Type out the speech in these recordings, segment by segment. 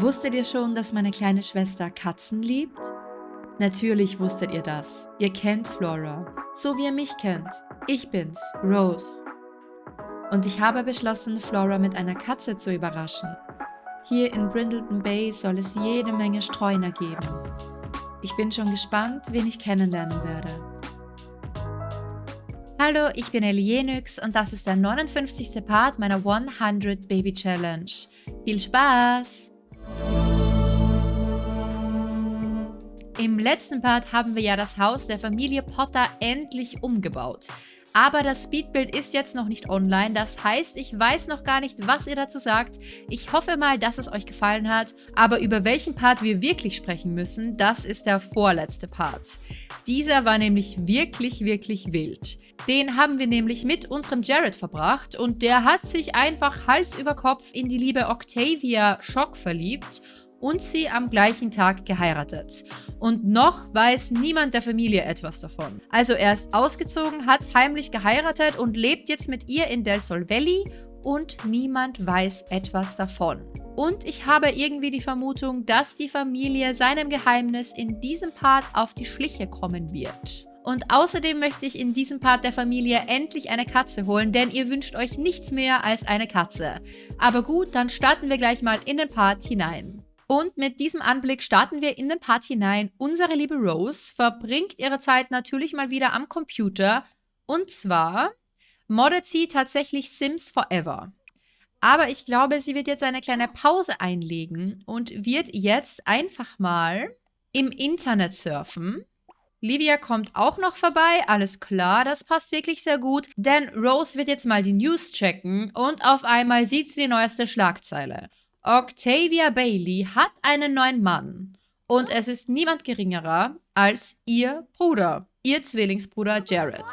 Wusstet ihr schon, dass meine kleine Schwester Katzen liebt? Natürlich wusstet ihr das. Ihr kennt Flora, so wie ihr mich kennt. Ich bin's, Rose. Und ich habe beschlossen, Flora mit einer Katze zu überraschen. Hier in Brindleton Bay soll es jede Menge Streuner geben. Ich bin schon gespannt, wen ich kennenlernen werde. Hallo, ich bin Elienix und das ist der 59. Part meiner 100 Baby Challenge. Viel Spaß! Im letzten Part haben wir ja das Haus der Familie Potter endlich umgebaut. Aber das Speedbild ist jetzt noch nicht online, das heißt, ich weiß noch gar nicht, was ihr dazu sagt. Ich hoffe mal, dass es euch gefallen hat, aber über welchen Part wir wirklich sprechen müssen, das ist der vorletzte Part. Dieser war nämlich wirklich, wirklich wild. Den haben wir nämlich mit unserem Jared verbracht und der hat sich einfach Hals über Kopf in die liebe Octavia Schock verliebt und sie am gleichen Tag geheiratet. Und noch weiß niemand der Familie etwas davon. Also er ist ausgezogen, hat heimlich geheiratet und lebt jetzt mit ihr in Del Sol Valley und niemand weiß etwas davon. Und ich habe irgendwie die Vermutung, dass die Familie seinem Geheimnis in diesem Part auf die Schliche kommen wird. Und außerdem möchte ich in diesem Part der Familie endlich eine Katze holen, denn ihr wünscht euch nichts mehr als eine Katze. Aber gut, dann starten wir gleich mal in den Part hinein. Und mit diesem Anblick starten wir in den Part hinein. Unsere liebe Rose verbringt ihre Zeit natürlich mal wieder am Computer. Und zwar moddet sie tatsächlich Sims Forever. Aber ich glaube, sie wird jetzt eine kleine Pause einlegen und wird jetzt einfach mal im Internet surfen. Livia kommt auch noch vorbei, alles klar, das passt wirklich sehr gut, denn Rose wird jetzt mal die News checken und auf einmal sieht sie die neueste Schlagzeile. Octavia Bailey hat einen neuen Mann. Und es ist niemand geringerer als ihr Bruder, ihr Zwillingsbruder Jared.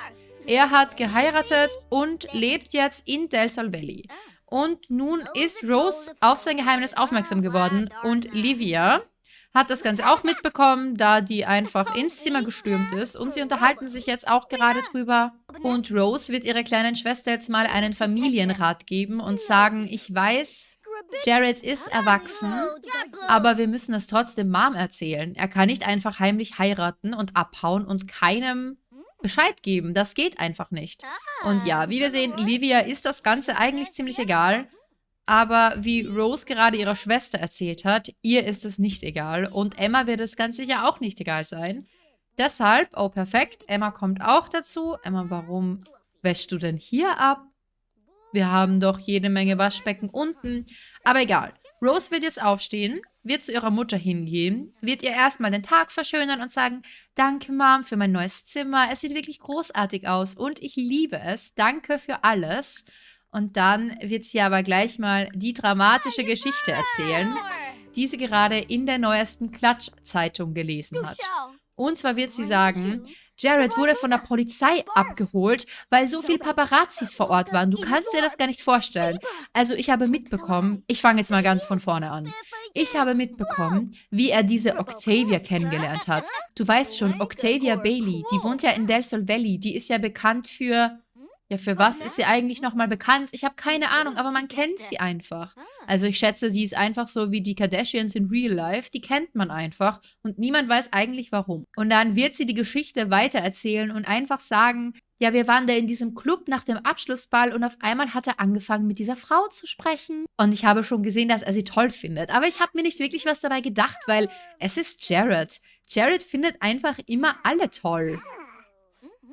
Er hat geheiratet und lebt jetzt in Del Sol Valley. Und nun ist Rose auf sein Geheimnis aufmerksam geworden und Livia hat das Ganze auch mitbekommen, da die einfach ins Zimmer gestürmt ist und sie unterhalten sich jetzt auch gerade drüber. Und Rose wird ihrer kleinen Schwester jetzt mal einen Familienrat geben und sagen, ich weiß, Jared ist erwachsen, aber wir müssen es trotzdem Mom erzählen. Er kann nicht einfach heimlich heiraten und abhauen und keinem Bescheid geben. Das geht einfach nicht. Und ja, wie wir sehen, Livia ist das Ganze eigentlich ziemlich egal. Aber wie Rose gerade ihrer Schwester erzählt hat, ihr ist es nicht egal. Und Emma wird es ganz sicher auch nicht egal sein. Deshalb, oh perfekt, Emma kommt auch dazu. Emma, warum wäschst du denn hier ab? Wir haben doch jede Menge Waschbecken unten. Aber egal. Rose wird jetzt aufstehen, wird zu ihrer Mutter hingehen, wird ihr erstmal den Tag verschönern und sagen, danke Mom für mein neues Zimmer, es sieht wirklich großartig aus und ich liebe es, danke für alles. Und dann wird sie aber gleich mal die dramatische Geschichte erzählen, die sie gerade in der neuesten Klatsch-Zeitung gelesen hat. Und zwar wird sie sagen, Jared wurde von der Polizei abgeholt, weil so viele Paparazzis vor Ort waren. Du kannst dir das gar nicht vorstellen. Also ich habe mitbekommen, ich fange jetzt mal ganz von vorne an. Ich habe mitbekommen, wie er diese Octavia kennengelernt hat. Du weißt schon, Octavia Bailey, die wohnt ja in Del Sol Valley. Die ist ja bekannt für ja, für was ist sie eigentlich nochmal bekannt? Ich habe keine Ahnung, aber man kennt sie einfach. Also ich schätze, sie ist einfach so wie die Kardashians in Real Life. Die kennt man einfach und niemand weiß eigentlich warum. Und dann wird sie die Geschichte weitererzählen und einfach sagen, ja, wir waren da in diesem Club nach dem Abschlussball und auf einmal hat er angefangen, mit dieser Frau zu sprechen. Und ich habe schon gesehen, dass er sie toll findet. Aber ich habe mir nicht wirklich was dabei gedacht, weil es ist Jared. Jared findet einfach immer alle toll.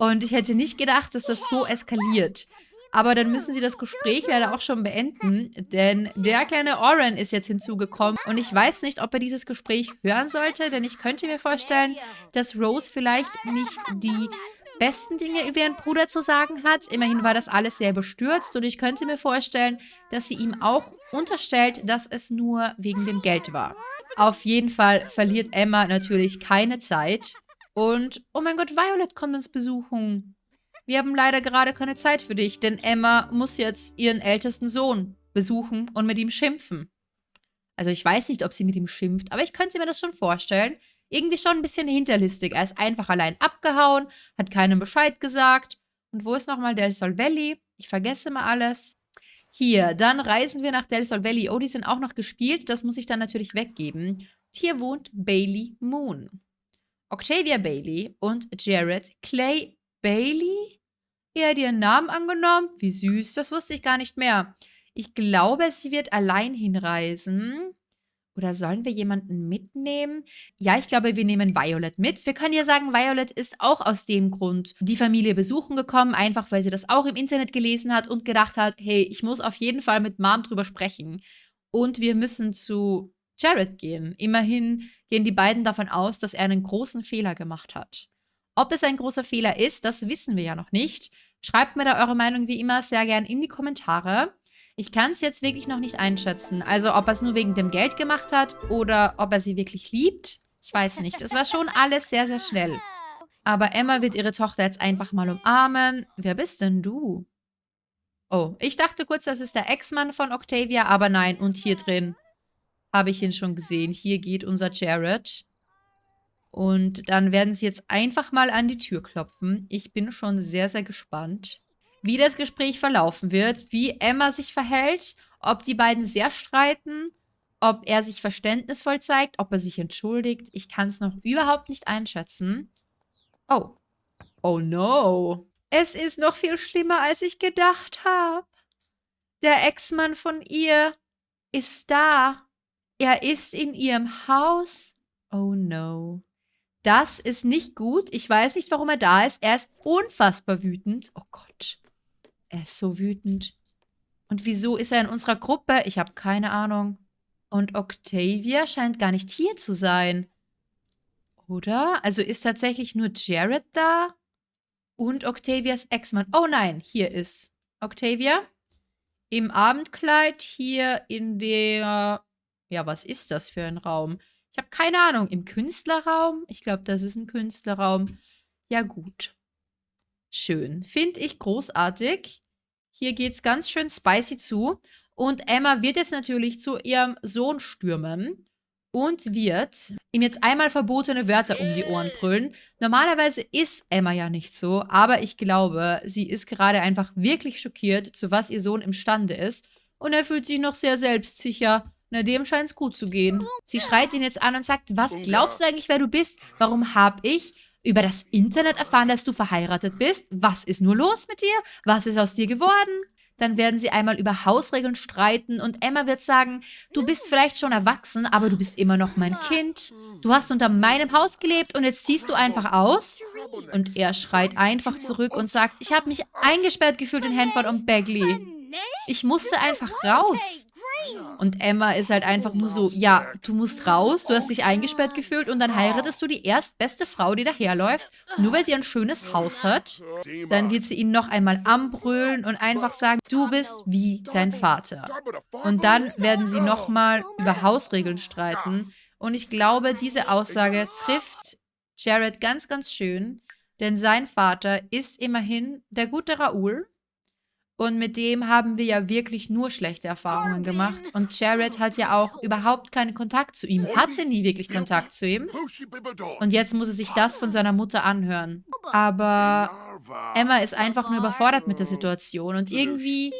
Und ich hätte nicht gedacht, dass das so eskaliert. Aber dann müssen sie das Gespräch leider auch schon beenden, denn der kleine Oren ist jetzt hinzugekommen und ich weiß nicht, ob er dieses Gespräch hören sollte, denn ich könnte mir vorstellen, dass Rose vielleicht nicht die besten Dinge über ihren Bruder zu sagen hat. Immerhin war das alles sehr bestürzt und ich könnte mir vorstellen, dass sie ihm auch unterstellt, dass es nur wegen dem Geld war. Auf jeden Fall verliert Emma natürlich keine Zeit und, oh mein Gott, Violet kommt uns besuchen. Wir haben leider gerade keine Zeit für dich, denn Emma muss jetzt ihren ältesten Sohn besuchen und mit ihm schimpfen. Also ich weiß nicht, ob sie mit ihm schimpft, aber ich könnte mir das schon vorstellen. Irgendwie schon ein bisschen hinterlistig. Er ist einfach allein abgehauen, hat keinem Bescheid gesagt. Und wo ist nochmal Del Sol Valley? Ich vergesse mal alles. Hier, dann reisen wir nach Del Sol Valley. Oh, die sind auch noch gespielt. Das muss ich dann natürlich weggeben. Und hier wohnt Bailey Moon. Octavia Bailey und Jared Clay Bailey? Er hat ihren Namen angenommen? Wie süß, das wusste ich gar nicht mehr. Ich glaube, sie wird allein hinreisen. Oder sollen wir jemanden mitnehmen? Ja, ich glaube, wir nehmen Violet mit. Wir können ja sagen, Violet ist auch aus dem Grund die Familie besuchen gekommen, einfach weil sie das auch im Internet gelesen hat und gedacht hat, hey, ich muss auf jeden Fall mit Mom drüber sprechen. Und wir müssen zu Jared gehen. Immerhin gehen die beiden davon aus, dass er einen großen Fehler gemacht hat. Ob es ein großer Fehler ist, das wissen wir ja noch nicht. Schreibt mir da eure Meinung wie immer sehr gern in die Kommentare. Ich kann es jetzt wirklich noch nicht einschätzen. Also ob er es nur wegen dem Geld gemacht hat oder ob er sie wirklich liebt. Ich weiß nicht. Es war schon alles sehr, sehr schnell. Aber Emma wird ihre Tochter jetzt einfach mal umarmen. Wer bist denn du? Oh, ich dachte kurz, das ist der Ex-Mann von Octavia, aber nein. Und hier drin habe ich ihn schon gesehen. Hier geht unser Jared. Und dann werden sie jetzt einfach mal an die Tür klopfen. Ich bin schon sehr, sehr gespannt wie das Gespräch verlaufen wird, wie Emma sich verhält, ob die beiden sehr streiten, ob er sich verständnisvoll zeigt, ob er sich entschuldigt. Ich kann es noch überhaupt nicht einschätzen. Oh. Oh no. Es ist noch viel schlimmer, als ich gedacht habe. Der Ex-Mann von ihr ist da. Er ist in ihrem Haus. Oh no. Das ist nicht gut. Ich weiß nicht, warum er da ist. Er ist unfassbar wütend. Oh Gott. Er ist so wütend. Und wieso ist er in unserer Gruppe? Ich habe keine Ahnung. Und Octavia scheint gar nicht hier zu sein. Oder? Also ist tatsächlich nur Jared da? Und Octavias Ex-Mann. Oh nein, hier ist Octavia. Im Abendkleid hier in der... Ja, was ist das für ein Raum? Ich habe keine Ahnung. Im Künstlerraum? Ich glaube, das ist ein Künstlerraum. Ja, gut. Schön. Finde ich großartig. Hier geht es ganz schön spicy zu. Und Emma wird jetzt natürlich zu ihrem Sohn stürmen und wird ihm jetzt einmal verbotene Wörter um die Ohren brüllen. Normalerweise ist Emma ja nicht so, aber ich glaube, sie ist gerade einfach wirklich schockiert, zu was ihr Sohn imstande ist. Und er fühlt sich noch sehr selbstsicher. Na, dem scheint es gut zu gehen. Sie schreit ihn jetzt an und sagt, was glaubst du eigentlich, wer du bist? Warum hab ich über das Internet erfahren, dass du verheiratet bist. Was ist nur los mit dir? Was ist aus dir geworden? Dann werden sie einmal über Hausregeln streiten und Emma wird sagen, du bist vielleicht schon erwachsen, aber du bist immer noch mein Kind. Du hast unter meinem Haus gelebt und jetzt ziehst du einfach aus? Und er schreit einfach zurück und sagt, ich habe mich eingesperrt gefühlt in Hanford und Bagley. Ich musste einfach raus. Und Emma ist halt einfach nur so, ja, du musst raus, du hast dich eingesperrt gefühlt und dann heiratest du die erstbeste Frau, die daherläuft, nur weil sie ein schönes Haus hat. Dann wird sie ihn noch einmal anbrüllen und einfach sagen, du bist wie dein Vater. Und dann werden sie nochmal über Hausregeln streiten. Und ich glaube, diese Aussage trifft Jared ganz, ganz schön, denn sein Vater ist immerhin der gute Raoul und mit dem haben wir ja wirklich nur schlechte Erfahrungen gemacht. Und Jared hat ja auch überhaupt keinen Kontakt zu ihm. Hatte nie wirklich Kontakt zu ihm. Und jetzt muss er sich das von seiner Mutter anhören. Aber Emma ist einfach nur überfordert mit der Situation. Und irgendwie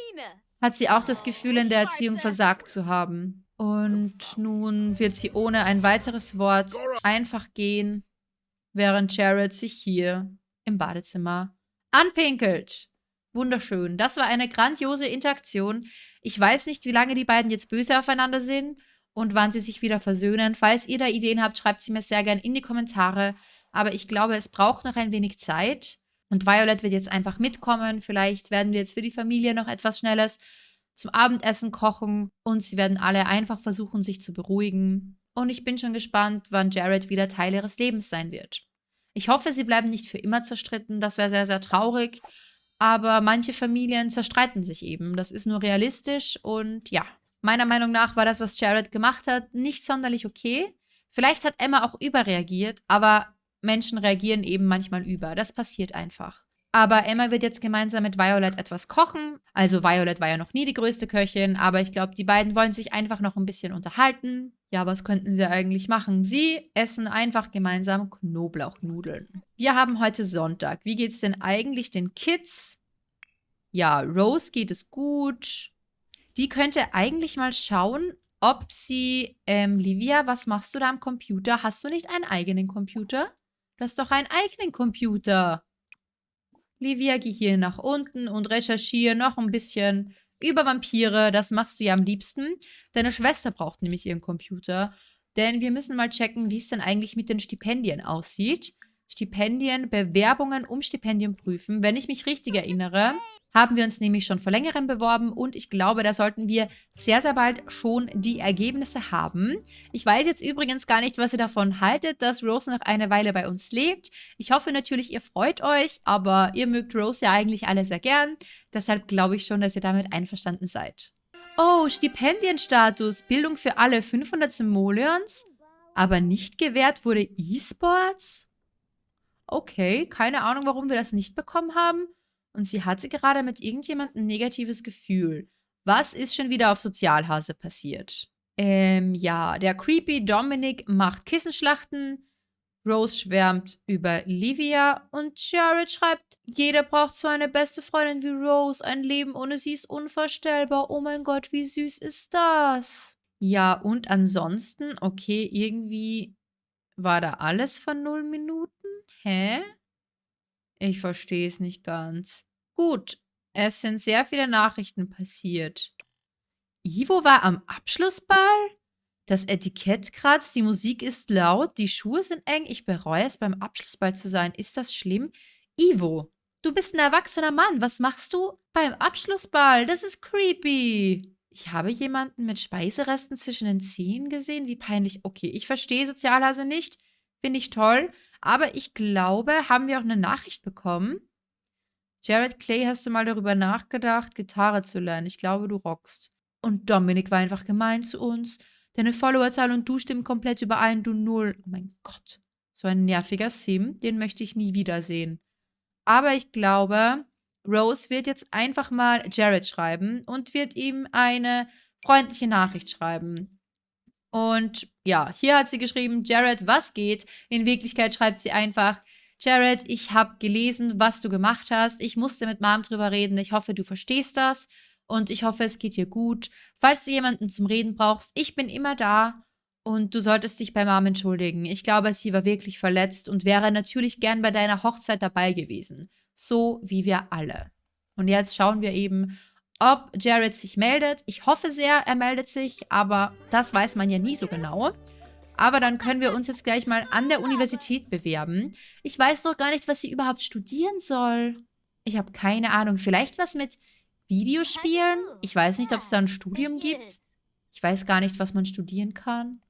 hat sie auch das Gefühl, in der Erziehung versagt zu haben. Und nun wird sie ohne ein weiteres Wort einfach gehen, während Jared sich hier im Badezimmer anpinkelt. Wunderschön. Das war eine grandiose Interaktion. Ich weiß nicht, wie lange die beiden jetzt böse aufeinander sind und wann sie sich wieder versöhnen. Falls ihr da Ideen habt, schreibt sie mir sehr gerne in die Kommentare. Aber ich glaube, es braucht noch ein wenig Zeit. Und Violet wird jetzt einfach mitkommen. Vielleicht werden wir jetzt für die Familie noch etwas Schnelles zum Abendessen kochen. Und sie werden alle einfach versuchen, sich zu beruhigen. Und ich bin schon gespannt, wann Jared wieder Teil ihres Lebens sein wird. Ich hoffe, sie bleiben nicht für immer zerstritten. Das wäre sehr, sehr traurig. Aber manche Familien zerstreiten sich eben. Das ist nur realistisch und ja. Meiner Meinung nach war das, was Jared gemacht hat, nicht sonderlich okay. Vielleicht hat Emma auch überreagiert, aber Menschen reagieren eben manchmal über. Das passiert einfach. Aber Emma wird jetzt gemeinsam mit Violet etwas kochen. Also Violet war ja noch nie die größte Köchin, aber ich glaube, die beiden wollen sich einfach noch ein bisschen unterhalten. Ja, was könnten sie eigentlich machen? Sie essen einfach gemeinsam Knoblauchnudeln. Wir haben heute Sonntag. Wie geht es denn eigentlich den Kids? Ja, Rose geht es gut. Die könnte eigentlich mal schauen, ob sie, ähm, Livia, was machst du da am Computer? Hast du nicht einen eigenen Computer? Du hast doch einen eigenen Computer. Livia, geh hier nach unten und recherchiere noch ein bisschen über Vampire. Das machst du ja am liebsten. Deine Schwester braucht nämlich ihren Computer. Denn wir müssen mal checken, wie es denn eigentlich mit den Stipendien aussieht. Stipendien, Bewerbungen um Stipendien prüfen. Wenn ich mich richtig erinnere, haben wir uns nämlich schon vor längerem beworben und ich glaube, da sollten wir sehr, sehr bald schon die Ergebnisse haben. Ich weiß jetzt übrigens gar nicht, was ihr davon haltet, dass Rose noch eine Weile bei uns lebt. Ich hoffe natürlich, ihr freut euch, aber ihr mögt Rose ja eigentlich alle sehr gern. Deshalb glaube ich schon, dass ihr damit einverstanden seid. Oh, Stipendienstatus, Bildung für alle 500 Simoleons, aber nicht gewährt wurde E-Sports? Okay, keine Ahnung, warum wir das nicht bekommen haben. Und sie hatte gerade mit irgendjemandem ein negatives Gefühl. Was ist schon wieder auf Sozialhase passiert? Ähm, ja, der creepy Dominic macht Kissenschlachten. Rose schwärmt über Livia und Jared schreibt, jeder braucht so eine beste Freundin wie Rose. Ein Leben ohne sie ist unvorstellbar. Oh mein Gott, wie süß ist das? Ja, und ansonsten, okay, irgendwie war da alles von null Minuten? Hä? Ich verstehe es nicht ganz. Gut, es sind sehr viele Nachrichten passiert. Ivo war am Abschlussball? Das Etikett kratzt, die Musik ist laut, die Schuhe sind eng. Ich bereue es, beim Abschlussball zu sein. Ist das schlimm? Ivo, du bist ein erwachsener Mann. Was machst du beim Abschlussball? Das ist creepy. Ich habe jemanden mit Speiseresten zwischen den Zehen gesehen. Wie peinlich. Okay, ich verstehe Sozialhase nicht. Finde ich toll. Aber ich glaube, haben wir auch eine Nachricht bekommen. Jared Clay, hast du mal darüber nachgedacht, Gitarre zu lernen? Ich glaube, du rockst. Und Dominik war einfach gemein zu uns. Deine Followerzahl und du stimmen komplett überein, du Null. Oh mein Gott. So ein nerviger Sim, den möchte ich nie wiedersehen. Aber ich glaube, Rose wird jetzt einfach mal Jared schreiben und wird ihm eine freundliche Nachricht schreiben. Und ja, hier hat sie geschrieben, Jared, was geht? In Wirklichkeit schreibt sie einfach, Jared, ich habe gelesen, was du gemacht hast. Ich musste mit Mom drüber reden. Ich hoffe, du verstehst das. Und ich hoffe, es geht dir gut. Falls du jemanden zum Reden brauchst, ich bin immer da. Und du solltest dich bei Mom entschuldigen. Ich glaube, sie war wirklich verletzt und wäre natürlich gern bei deiner Hochzeit dabei gewesen. So wie wir alle. Und jetzt schauen wir eben, ob Jared sich meldet. Ich hoffe sehr, er meldet sich, aber das weiß man ja nie so genau. Aber dann können wir uns jetzt gleich mal an der Universität bewerben. Ich weiß noch gar nicht, was sie überhaupt studieren soll. Ich habe keine Ahnung. Vielleicht was mit Videospielen? Ich weiß nicht, ob es da ein Studium gibt. Ich weiß gar nicht, was man studieren kann.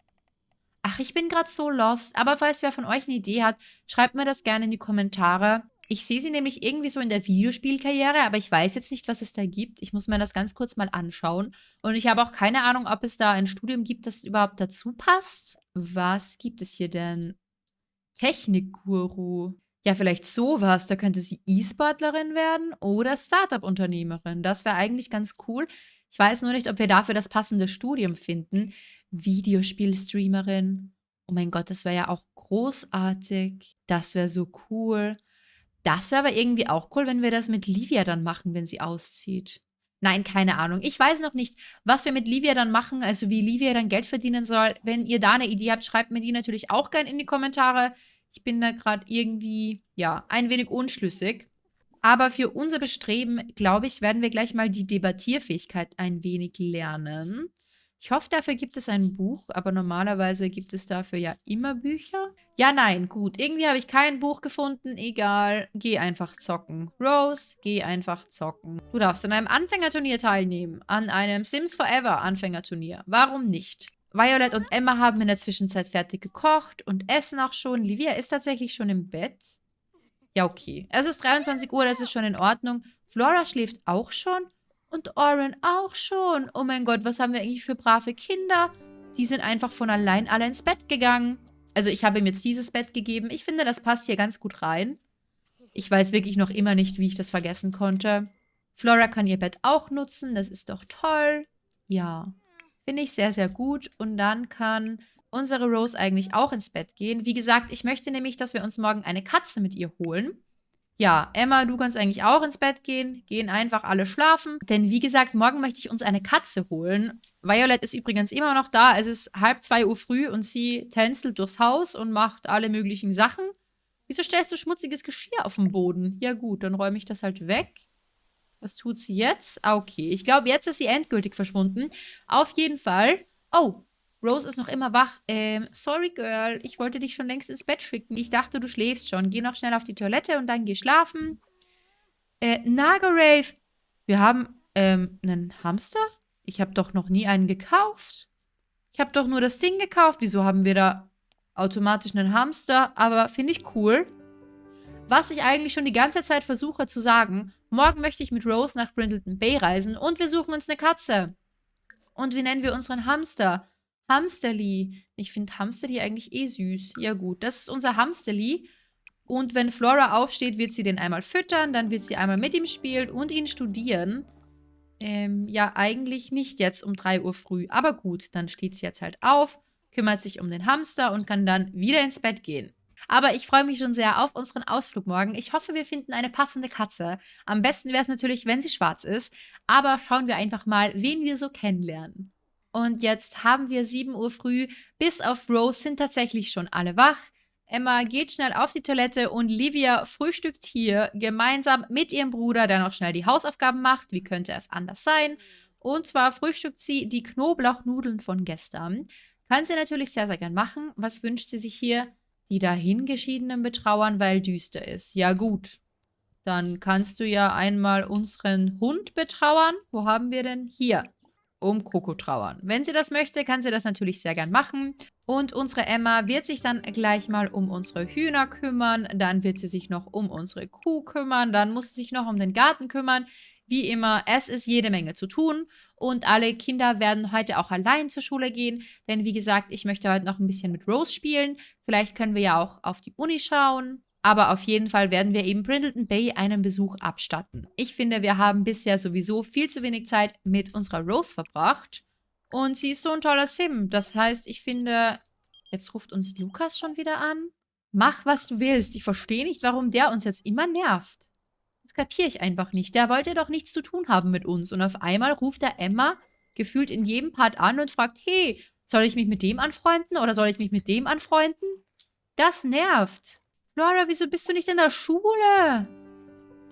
Ach, ich bin gerade so lost. Aber falls wer von euch eine Idee hat, schreibt mir das gerne in die Kommentare. Ich sehe sie nämlich irgendwie so in der Videospielkarriere, aber ich weiß jetzt nicht, was es da gibt. Ich muss mir das ganz kurz mal anschauen. Und ich habe auch keine Ahnung, ob es da ein Studium gibt, das überhaupt dazu passt. Was gibt es hier denn? Technikguru. Ja, vielleicht sowas. Da könnte sie E-Sportlerin werden oder Startup-Unternehmerin. Das wäre eigentlich ganz cool. Ich weiß nur nicht, ob wir dafür das passende Studium finden. Videospielstreamerin. Oh mein Gott, das wäre ja auch großartig. Das wäre so cool. Das wäre aber irgendwie auch cool, wenn wir das mit Livia dann machen, wenn sie auszieht. Nein, keine Ahnung. Ich weiß noch nicht, was wir mit Livia dann machen, also wie Livia dann Geld verdienen soll. Wenn ihr da eine Idee habt, schreibt mir die natürlich auch gerne in die Kommentare. Ich bin da gerade irgendwie, ja, ein wenig unschlüssig. Aber für unser Bestreben, glaube ich, werden wir gleich mal die Debattierfähigkeit ein wenig lernen. Ich hoffe, dafür gibt es ein Buch, aber normalerweise gibt es dafür ja immer Bücher. Ja, nein, gut. Irgendwie habe ich kein Buch gefunden. Egal. Geh einfach zocken. Rose, geh einfach zocken. Du darfst an einem Anfängerturnier teilnehmen. An einem Sims Forever Anfängerturnier. Warum nicht? Violet und Emma haben in der Zwischenzeit fertig gekocht und essen auch schon. Livia ist tatsächlich schon im Bett. Ja, okay. Es ist 23 Uhr, das ist schon in Ordnung. Flora schläft auch schon. Und Oren auch schon. Oh mein Gott, was haben wir eigentlich für brave Kinder? Die sind einfach von allein alle ins Bett gegangen. Also ich habe ihm jetzt dieses Bett gegeben. Ich finde, das passt hier ganz gut rein. Ich weiß wirklich noch immer nicht, wie ich das vergessen konnte. Flora kann ihr Bett auch nutzen. Das ist doch toll. Ja, finde ich sehr, sehr gut. Und dann kann unsere Rose eigentlich auch ins Bett gehen. Wie gesagt, ich möchte nämlich, dass wir uns morgen eine Katze mit ihr holen. Ja, Emma, du kannst eigentlich auch ins Bett gehen. Gehen einfach alle schlafen. Denn wie gesagt, morgen möchte ich uns eine Katze holen. Violet ist übrigens immer noch da. Es ist halb zwei Uhr früh und sie tänzelt durchs Haus und macht alle möglichen Sachen. Wieso stellst du schmutziges Geschirr auf den Boden? Ja gut, dann räume ich das halt weg. Was tut sie jetzt? Ah, okay. Ich glaube, jetzt ist sie endgültig verschwunden. Auf jeden Fall. Oh, Rose ist noch immer wach. Ähm, sorry, Girl. Ich wollte dich schon längst ins Bett schicken. Ich dachte, du schläfst schon. Geh noch schnell auf die Toilette und dann geh schlafen. Äh, Nagarave. Wir haben, ähm, einen Hamster? Ich habe doch noch nie einen gekauft. Ich habe doch nur das Ding gekauft. Wieso haben wir da automatisch einen Hamster? Aber finde ich cool. Was ich eigentlich schon die ganze Zeit versuche zu sagen. Morgen möchte ich mit Rose nach Brindleton Bay reisen und wir suchen uns eine Katze. Und wie nennen wir unseren Hamster? Hamsterli. Ich finde Hamsterli eigentlich eh süß. Ja gut, das ist unser Hamsterli. Und wenn Flora aufsteht, wird sie den einmal füttern, dann wird sie einmal mit ihm spielen und ihn studieren. Ähm, ja, eigentlich nicht jetzt um 3 Uhr früh. Aber gut, dann steht sie jetzt halt auf, kümmert sich um den Hamster und kann dann wieder ins Bett gehen. Aber ich freue mich schon sehr auf unseren Ausflug morgen. Ich hoffe, wir finden eine passende Katze. Am besten wäre es natürlich, wenn sie schwarz ist. Aber schauen wir einfach mal, wen wir so kennenlernen. Und jetzt haben wir 7 Uhr früh. Bis auf Rose sind tatsächlich schon alle wach. Emma geht schnell auf die Toilette und Livia frühstückt hier gemeinsam mit ihrem Bruder, der noch schnell die Hausaufgaben macht. Wie könnte es anders sein? Und zwar frühstückt sie die Knoblauchnudeln von gestern. Kann sie natürlich sehr, sehr gern machen. Was wünscht sie sich hier? Die dahingeschiedenen betrauern, weil düster ist. Ja gut, dann kannst du ja einmal unseren Hund betrauern. Wo haben wir denn? Hier um Coco trauern. Wenn sie das möchte, kann sie das natürlich sehr gern machen. Und unsere Emma wird sich dann gleich mal um unsere Hühner kümmern. Dann wird sie sich noch um unsere Kuh kümmern. Dann muss sie sich noch um den Garten kümmern. Wie immer, es ist jede Menge zu tun. Und alle Kinder werden heute auch allein zur Schule gehen. Denn wie gesagt, ich möchte heute noch ein bisschen mit Rose spielen. Vielleicht können wir ja auch auf die Uni schauen. Aber auf jeden Fall werden wir eben Brindleton Bay einen Besuch abstatten. Ich finde, wir haben bisher sowieso viel zu wenig Zeit mit unserer Rose verbracht. Und sie ist so ein toller Sim. Das heißt, ich finde... Jetzt ruft uns Lukas schon wieder an. Mach, was du willst. Ich verstehe nicht, warum der uns jetzt immer nervt. Das kapiere ich einfach nicht. Der wollte doch nichts zu tun haben mit uns. Und auf einmal ruft er Emma gefühlt in jedem Part an und fragt, hey, soll ich mich mit dem anfreunden oder soll ich mich mit dem anfreunden? Das nervt. Laura, wieso bist du nicht in der Schule?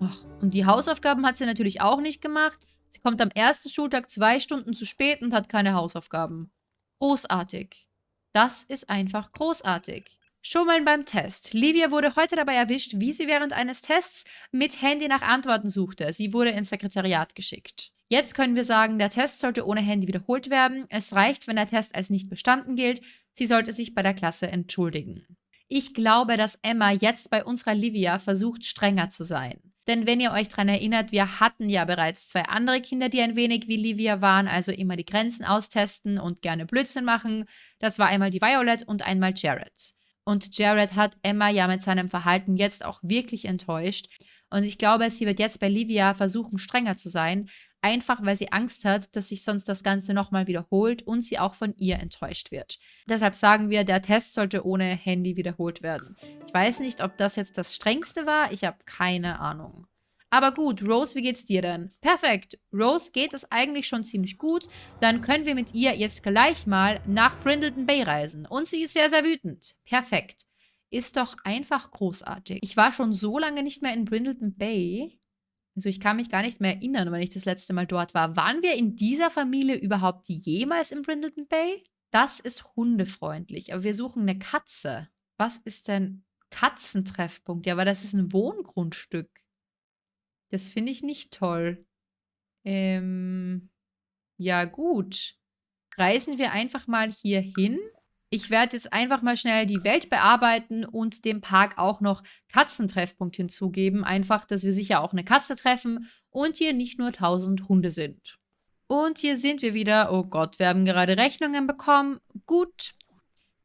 Ach, und die Hausaufgaben hat sie natürlich auch nicht gemacht. Sie kommt am ersten Schultag zwei Stunden zu spät und hat keine Hausaufgaben. Großartig. Das ist einfach großartig. Schummeln beim Test. Livia wurde heute dabei erwischt, wie sie während eines Tests mit Handy nach Antworten suchte. Sie wurde ins Sekretariat geschickt. Jetzt können wir sagen, der Test sollte ohne Handy wiederholt werden. Es reicht, wenn der Test als nicht bestanden gilt. Sie sollte sich bei der Klasse entschuldigen. Ich glaube, dass Emma jetzt bei unserer Livia versucht, strenger zu sein. Denn wenn ihr euch daran erinnert, wir hatten ja bereits zwei andere Kinder, die ein wenig wie Livia waren, also immer die Grenzen austesten und gerne Blödsinn machen. Das war einmal die Violet und einmal Jared. Und Jared hat Emma ja mit seinem Verhalten jetzt auch wirklich enttäuscht. Und ich glaube, sie wird jetzt bei Livia versuchen, strenger zu sein, einfach weil sie Angst hat, dass sich sonst das Ganze nochmal wiederholt und sie auch von ihr enttäuscht wird. Deshalb sagen wir, der Test sollte ohne Handy wiederholt werden. Ich weiß nicht, ob das jetzt das strengste war, ich habe keine Ahnung. Aber gut, Rose, wie geht's dir denn? Perfekt. Rose geht es eigentlich schon ziemlich gut. Dann können wir mit ihr jetzt gleich mal nach Brindleton Bay reisen. Und sie ist sehr, sehr wütend. Perfekt. Ist doch einfach großartig. Ich war schon so lange nicht mehr in Brindleton Bay. Also ich kann mich gar nicht mehr erinnern, wenn ich das letzte Mal dort war. Waren wir in dieser Familie überhaupt jemals in Brindleton Bay? Das ist hundefreundlich, aber wir suchen eine Katze. Was ist denn Katzentreffpunkt? Ja, aber das ist ein Wohngrundstück. Das finde ich nicht toll. Ähm, ja gut. Reisen wir einfach mal hier hin ich werde jetzt einfach mal schnell die Welt bearbeiten und dem Park auch noch Katzentreffpunkt hinzugeben. Einfach, dass wir sicher auch eine Katze treffen und hier nicht nur 1000 Hunde sind. Und hier sind wir wieder. Oh Gott, wir haben gerade Rechnungen bekommen. Gut,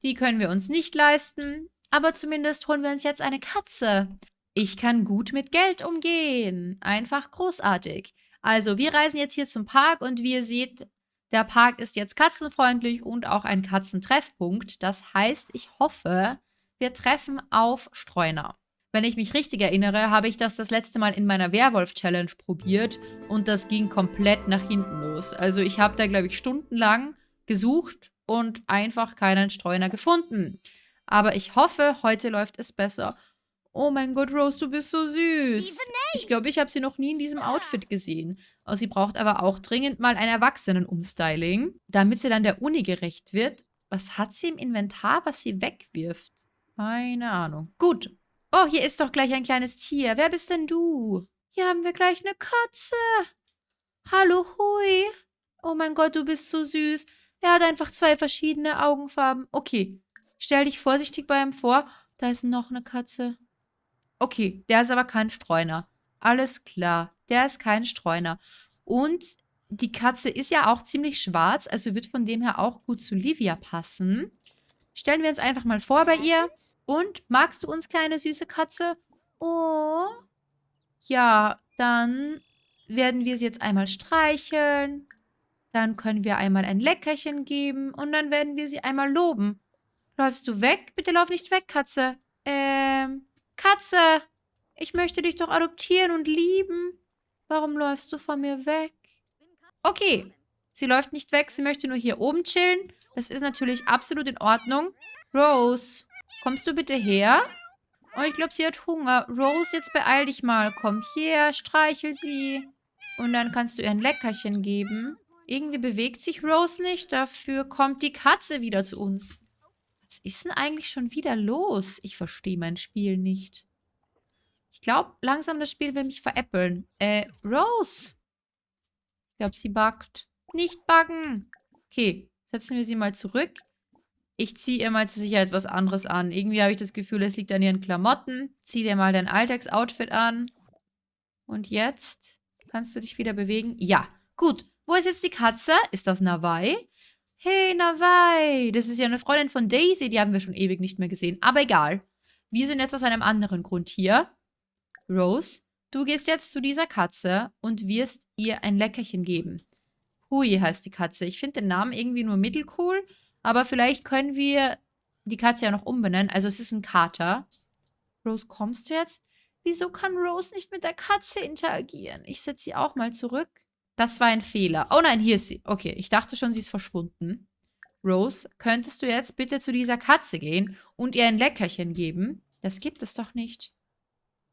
die können wir uns nicht leisten. Aber zumindest holen wir uns jetzt eine Katze. Ich kann gut mit Geld umgehen. Einfach großartig. Also, wir reisen jetzt hier zum Park und wie ihr seht, der Park ist jetzt katzenfreundlich und auch ein Katzentreffpunkt. Das heißt, ich hoffe, wir treffen auf Streuner. Wenn ich mich richtig erinnere, habe ich das das letzte Mal in meiner Werwolf-Challenge probiert und das ging komplett nach hinten los. Also ich habe da, glaube ich, stundenlang gesucht und einfach keinen Streuner gefunden. Aber ich hoffe, heute läuft es besser. Oh mein Gott, Rose, du bist so süß. Ich glaube, ich habe sie noch nie in diesem Outfit gesehen. Oh, sie braucht aber auch dringend mal ein Erwachsenen-Umstyling, damit sie dann der Uni gerecht wird. Was hat sie im Inventar, was sie wegwirft? Keine Ahnung. Gut. Oh, hier ist doch gleich ein kleines Tier. Wer bist denn du? Hier haben wir gleich eine Katze. Hallo, Hui. Oh mein Gott, du bist so süß. Er hat einfach zwei verschiedene Augenfarben. Okay, stell dich vorsichtig bei ihm vor. Da ist noch eine Katze. Okay, der ist aber kein Streuner. Alles klar, der ist kein Streuner. Und die Katze ist ja auch ziemlich schwarz, also wird von dem her auch gut zu Livia passen. Stellen wir uns einfach mal vor bei ihr. Und, magst du uns, kleine süße Katze? Oh. Ja, dann werden wir sie jetzt einmal streicheln. Dann können wir einmal ein Leckerchen geben und dann werden wir sie einmal loben. Läufst du weg? Bitte lauf nicht weg, Katze. Ähm, Katze, ich möchte dich doch adoptieren und lieben. Warum läufst du von mir weg? Okay, sie läuft nicht weg, sie möchte nur hier oben chillen. Das ist natürlich absolut in Ordnung. Rose, kommst du bitte her? Oh, ich glaube, sie hat Hunger. Rose, jetzt beeil dich mal. Komm her, streichel sie. Und dann kannst du ihr ein Leckerchen geben. Irgendwie bewegt sich Rose nicht. Dafür kommt die Katze wieder zu uns. Was ist denn eigentlich schon wieder los? Ich verstehe mein Spiel nicht. Ich glaube, langsam das Spiel will mich veräppeln. Äh, Rose. Ich glaube, sie buggt. Nicht buggen. Okay, setzen wir sie mal zurück. Ich ziehe ihr mal zur Sicherheit was anderes an. Irgendwie habe ich das Gefühl, es liegt an ihren Klamotten. Zieh dir mal dein Alltagsoutfit an. Und jetzt kannst du dich wieder bewegen. Ja, gut. Wo ist jetzt die Katze? Ist das Nawai? Hey, Nawai, das ist ja eine Freundin von Daisy, die haben wir schon ewig nicht mehr gesehen. Aber egal. Wir sind jetzt aus einem anderen Grund hier. Rose, du gehst jetzt zu dieser Katze und wirst ihr ein Leckerchen geben. Hui heißt die Katze. Ich finde den Namen irgendwie nur mittelcool, aber vielleicht können wir die Katze ja noch umbenennen. Also es ist ein Kater. Rose, kommst du jetzt? Wieso kann Rose nicht mit der Katze interagieren? Ich setze sie auch mal zurück. Das war ein Fehler. Oh nein, hier ist sie. Okay, ich dachte schon, sie ist verschwunden. Rose, könntest du jetzt bitte zu dieser Katze gehen und ihr ein Leckerchen geben? Das gibt es doch nicht.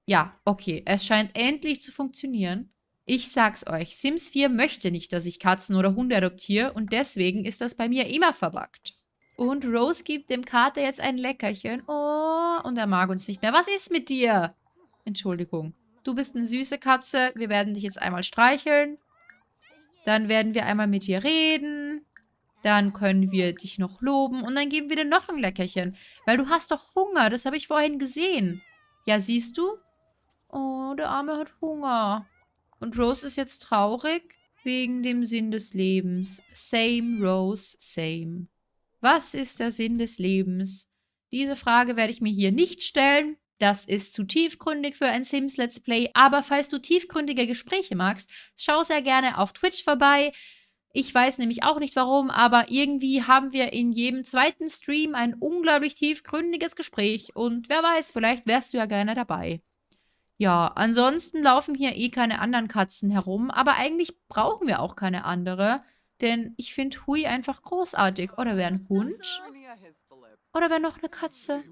Ja, okay, es scheint endlich zu funktionieren. Ich sag's euch, Sims 4 möchte nicht, dass ich Katzen oder Hunde adoptiere und deswegen ist das bei mir immer verbuggt. Und Rose gibt dem Kater jetzt ein Leckerchen. Oh, und er mag uns nicht mehr. Was ist mit dir? Entschuldigung. Du bist eine süße Katze. Wir werden dich jetzt einmal streicheln. Dann werden wir einmal mit dir reden. Dann können wir dich noch loben. Und dann geben wir dir noch ein Leckerchen. Weil du hast doch Hunger. Das habe ich vorhin gesehen. Ja, siehst du? Oh, der Arme hat Hunger. Und Rose ist jetzt traurig wegen dem Sinn des Lebens. Same, Rose, same. Was ist der Sinn des Lebens? Diese Frage werde ich mir hier nicht stellen. Das ist zu tiefgründig für ein Sims Let's Play, aber falls du tiefgründige Gespräche magst, schau sehr gerne auf Twitch vorbei. Ich weiß nämlich auch nicht warum, aber irgendwie haben wir in jedem zweiten Stream ein unglaublich tiefgründiges Gespräch und wer weiß, vielleicht wärst du ja gerne dabei. Ja, ansonsten laufen hier eh keine anderen Katzen herum, aber eigentlich brauchen wir auch keine andere, denn ich finde Hui einfach großartig. Oder wäre ein Hund? Oder wäre noch eine Katze?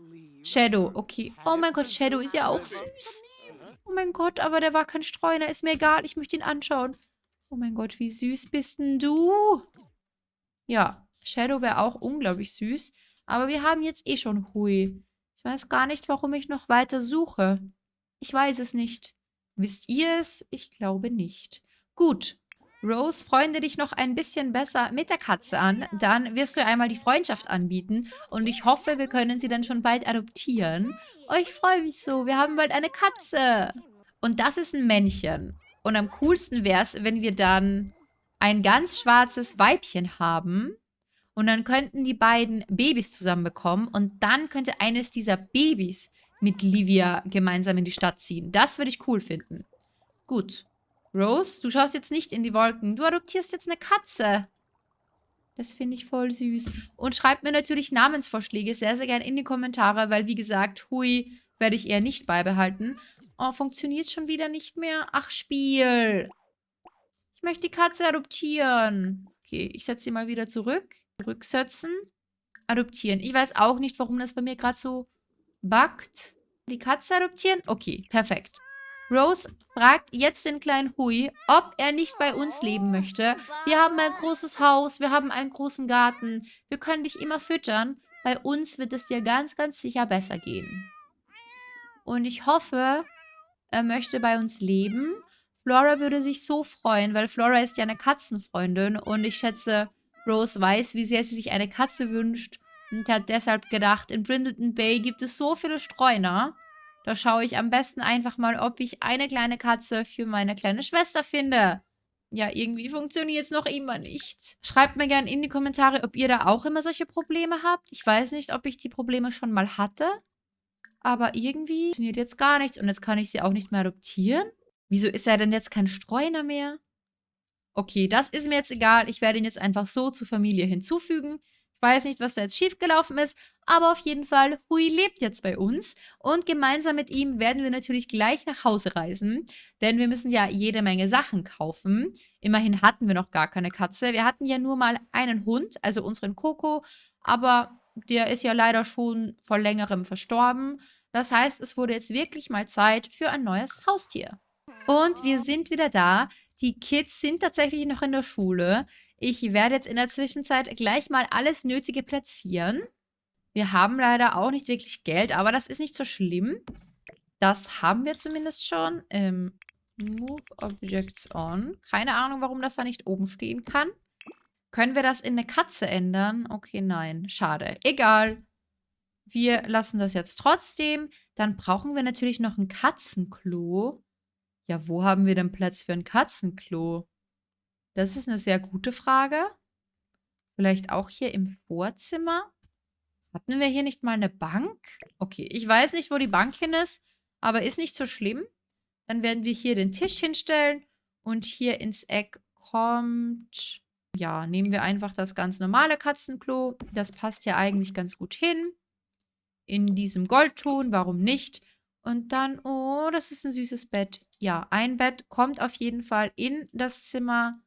Shadow, okay. Oh mein Gott, Shadow ist ja auch süß. Oh mein Gott, aber der war kein Streuner. Ist mir egal, ich möchte ihn anschauen. Oh mein Gott, wie süß bist denn du? Ja, Shadow wäre auch unglaublich süß. Aber wir haben jetzt eh schon Hui. Ich weiß gar nicht, warum ich noch weiter suche. Ich weiß es nicht. Wisst ihr es? Ich glaube nicht. Gut, Rose, freunde dich noch ein bisschen besser mit der Katze an. Dann wirst du einmal die Freundschaft anbieten. Und ich hoffe, wir können sie dann schon bald adoptieren. Oh, ich freue mich so. Wir haben bald eine Katze. Und das ist ein Männchen. Und am coolsten wäre es, wenn wir dann ein ganz schwarzes Weibchen haben. Und dann könnten die beiden Babys zusammen bekommen. Und dann könnte eines dieser Babys mit Livia gemeinsam in die Stadt ziehen. Das würde ich cool finden. Gut. Rose, du schaust jetzt nicht in die Wolken. Du adoptierst jetzt eine Katze. Das finde ich voll süß. Und schreibt mir natürlich Namensvorschläge sehr, sehr gerne in die Kommentare, weil wie gesagt, Hui werde ich eher nicht beibehalten. Oh, funktioniert schon wieder nicht mehr? Ach, Spiel. Ich möchte die Katze adoptieren. Okay, ich setze sie mal wieder zurück. Rücksetzen. Adoptieren. Ich weiß auch nicht, warum das bei mir gerade so buggt. Die Katze adoptieren? Okay, perfekt. Rose fragt jetzt den kleinen Hui, ob er nicht bei uns leben möchte. Wir haben ein großes Haus, wir haben einen großen Garten. Wir können dich immer füttern. Bei uns wird es dir ganz, ganz sicher besser gehen. Und ich hoffe, er möchte bei uns leben. Flora würde sich so freuen, weil Flora ist ja eine Katzenfreundin und ich schätze, Rose weiß, wie sehr sie sich eine Katze wünscht und hat deshalb gedacht, in Brindleton Bay gibt es so viele Streuner. Da schaue ich am besten einfach mal, ob ich eine kleine Katze für meine kleine Schwester finde. Ja, irgendwie funktioniert es noch immer nicht. Schreibt mir gerne in die Kommentare, ob ihr da auch immer solche Probleme habt. Ich weiß nicht, ob ich die Probleme schon mal hatte. Aber irgendwie funktioniert jetzt gar nichts. Und jetzt kann ich sie auch nicht mehr adoptieren. Wieso ist er denn jetzt kein Streuner mehr? Okay, das ist mir jetzt egal. Ich werde ihn jetzt einfach so zur Familie hinzufügen. Ich weiß nicht, was da jetzt schiefgelaufen ist, aber auf jeden Fall, Hui lebt jetzt bei uns und gemeinsam mit ihm werden wir natürlich gleich nach Hause reisen, denn wir müssen ja jede Menge Sachen kaufen. Immerhin hatten wir noch gar keine Katze. Wir hatten ja nur mal einen Hund, also unseren Coco, aber der ist ja leider schon vor längerem verstorben. Das heißt, es wurde jetzt wirklich mal Zeit für ein neues Haustier. Und wir sind wieder da. Die Kids sind tatsächlich noch in der Schule. Ich werde jetzt in der Zwischenzeit gleich mal alles Nötige platzieren. Wir haben leider auch nicht wirklich Geld, aber das ist nicht so schlimm. Das haben wir zumindest schon. Ähm, move Objects on. Keine Ahnung, warum das da nicht oben stehen kann. Können wir das in eine Katze ändern? Okay, nein. Schade. Egal. Wir lassen das jetzt trotzdem. Dann brauchen wir natürlich noch ein Katzenklo. Ja, wo haben wir denn Platz für ein Katzenklo? Das ist eine sehr gute Frage. Vielleicht auch hier im Vorzimmer? Hatten wir hier nicht mal eine Bank? Okay, ich weiß nicht, wo die Bank hin ist, aber ist nicht so schlimm. Dann werden wir hier den Tisch hinstellen und hier ins Eck kommt... Ja, nehmen wir einfach das ganz normale Katzenklo. Das passt ja eigentlich ganz gut hin. In diesem Goldton, warum nicht? Und dann, oh, das ist ein süßes Bett. Ja, ein Bett kommt auf jeden Fall in das Zimmer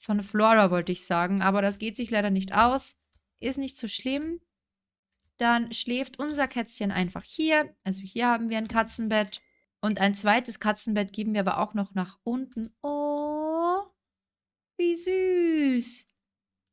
von Flora wollte ich sagen, aber das geht sich leider nicht aus. Ist nicht so schlimm. Dann schläft unser Kätzchen einfach hier. Also hier haben wir ein Katzenbett. Und ein zweites Katzenbett geben wir aber auch noch nach unten. Oh, wie süß.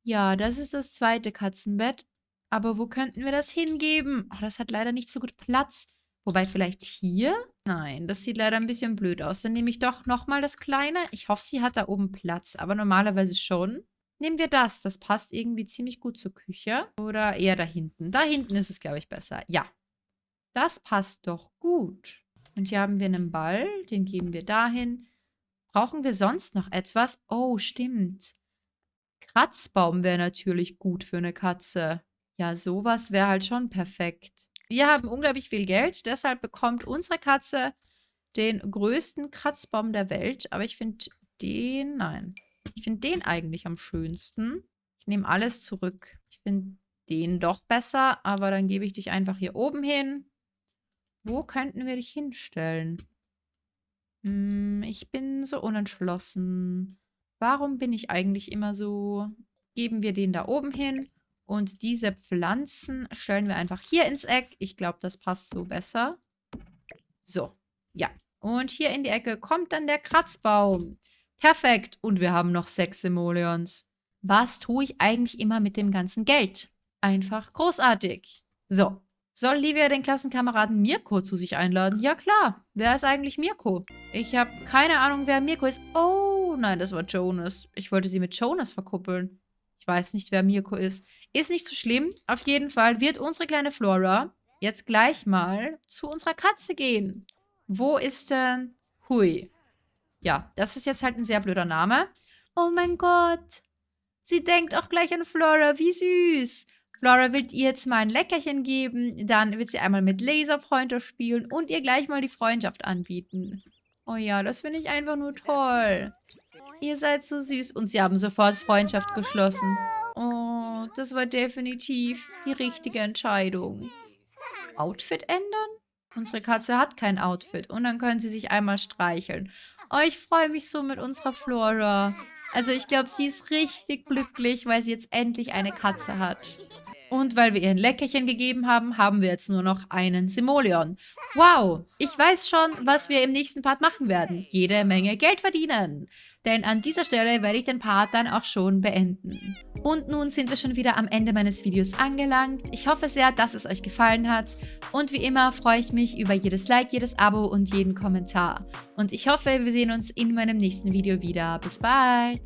Ja, das ist das zweite Katzenbett. Aber wo könnten wir das hingeben? Oh, das hat leider nicht so gut Platz. Wobei vielleicht hier? Nein, das sieht leider ein bisschen blöd aus. Dann nehme ich doch nochmal das kleine. Ich hoffe, sie hat da oben Platz, aber normalerweise schon. Nehmen wir das. Das passt irgendwie ziemlich gut zur Küche. Oder eher da hinten. Da hinten ist es, glaube ich, besser. Ja. Das passt doch gut. Und hier haben wir einen Ball. Den geben wir dahin. Brauchen wir sonst noch etwas? Oh, stimmt. Kratzbaum wäre natürlich gut für eine Katze. Ja, sowas wäre halt schon perfekt. Wir haben unglaublich viel Geld, deshalb bekommt unsere Katze den größten Kratzbaum der Welt. Aber ich finde den, nein, ich finde den eigentlich am schönsten. Ich nehme alles zurück. Ich finde den doch besser, aber dann gebe ich dich einfach hier oben hin. Wo könnten wir dich hinstellen? Hm, ich bin so unentschlossen. Warum bin ich eigentlich immer so? Geben wir den da oben hin. Und diese Pflanzen stellen wir einfach hier ins Eck. Ich glaube, das passt so besser. So, ja. Und hier in die Ecke kommt dann der Kratzbaum. Perfekt. Und wir haben noch sechs Simoleons. Was tue ich eigentlich immer mit dem ganzen Geld? Einfach großartig. So. Soll Livia den Klassenkameraden Mirko zu sich einladen? Ja, klar. Wer ist eigentlich Mirko? Ich habe keine Ahnung, wer Mirko ist. Oh, nein, das war Jonas. Ich wollte sie mit Jonas verkuppeln. Ich weiß nicht, wer Mirko ist. Ist nicht so schlimm. Auf jeden Fall wird unsere kleine Flora jetzt gleich mal zu unserer Katze gehen. Wo ist denn Hui? Ja, das ist jetzt halt ein sehr blöder Name. Oh mein Gott. Sie denkt auch gleich an Flora. Wie süß. Flora will ihr jetzt mal ein Leckerchen geben. Dann wird sie einmal mit Laserpointer spielen und ihr gleich mal die Freundschaft anbieten. Oh ja, das finde ich einfach nur toll. Ihr seid so süß. Und sie haben sofort Freundschaft geschlossen. Oh, das war definitiv die richtige Entscheidung. Outfit ändern? Unsere Katze hat kein Outfit. Und dann können sie sich einmal streicheln. Oh, ich freue mich so mit unserer Flora. Also ich glaube, sie ist richtig glücklich, weil sie jetzt endlich eine Katze hat. Und weil wir ihr ein Leckerchen gegeben haben, haben wir jetzt nur noch einen Simoleon. Wow, ich weiß schon, was wir im nächsten Part machen werden. Jede Menge Geld verdienen. Denn an dieser Stelle werde ich den Part dann auch schon beenden. Und nun sind wir schon wieder am Ende meines Videos angelangt. Ich hoffe sehr, dass es euch gefallen hat. Und wie immer freue ich mich über jedes Like, jedes Abo und jeden Kommentar. Und ich hoffe, wir sehen uns in meinem nächsten Video wieder. Bis bald!